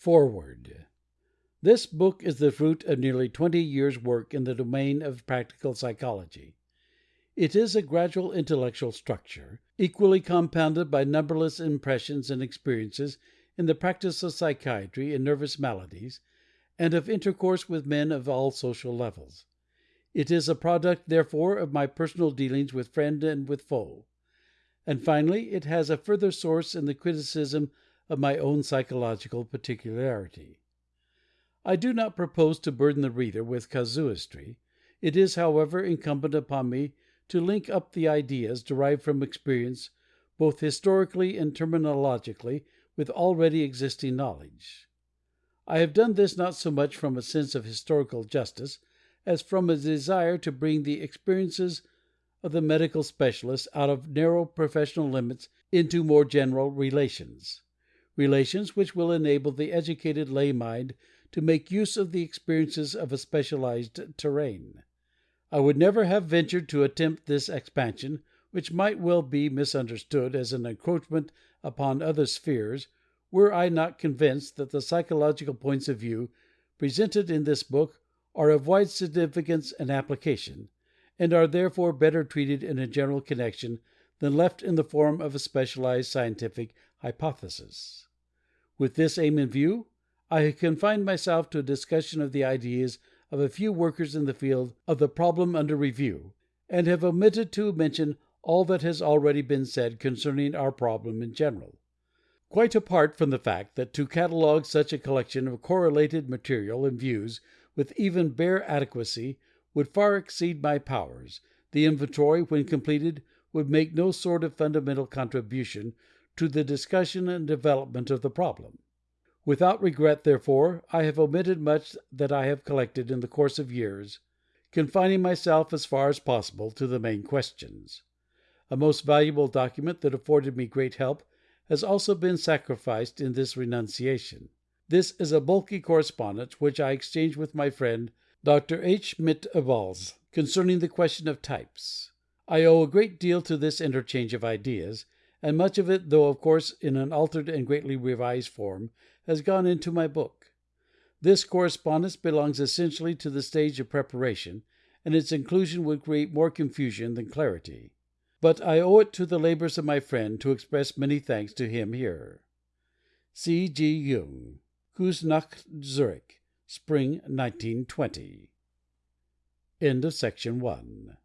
FOREWORD This book is the fruit of nearly twenty years' work in the domain of practical psychology. It is a gradual intellectual structure, equally compounded by numberless impressions and experiences in the practice of psychiatry in nervous maladies, and of intercourse with men of all social levels. It is a product, therefore, of my personal dealings with friend and with foe. And finally, it has a further source in the criticism of my own psychological particularity. I do not propose to burden the reader with casuistry. It is, however, incumbent upon me to link up the ideas derived from experience both historically and terminologically with already existing knowledge. I have done this not so much from a sense of historical justice as from a desire to bring the experiences of the medical specialist out of narrow professional limits into more general relations relations which will enable the educated lay mind to make use of the experiences of a specialized terrain. I would never have ventured to attempt this expansion, which might well be misunderstood as an encroachment upon other spheres, were I not convinced that the psychological points of view presented in this book are of wide significance and application, and are therefore better treated in a general connection than left in the form of a specialized scientific hypothesis. With this aim in view, I have confined myself to a discussion of the ideas of a few workers in the field of the problem under review, and have omitted to mention all that has already been said concerning our problem in general. Quite apart from the fact that to catalogue such a collection of correlated material and views with even bare adequacy would far exceed my powers, the inventory, when completed, would make no sort of fundamental contribution to the discussion and development of the problem. Without regret, therefore, I have omitted much that I have collected in the course of years, confining myself as far as possible to the main questions. A most valuable document that afforded me great help has also been sacrificed in this renunciation. This is a bulky correspondence which I exchanged with my friend Dr. H. Schmid concerning the question of types. I owe a great deal to this interchange of ideas, and much of it, though of course in an altered and greatly revised form, has gone into my book. This correspondence belongs essentially to the stage of preparation, and its inclusion would create more confusion than clarity. But I owe it to the labors of my friend to express many thanks to him here. C. G. Jung, Kusnacht, Zurich, Spring, 1920. End of section one.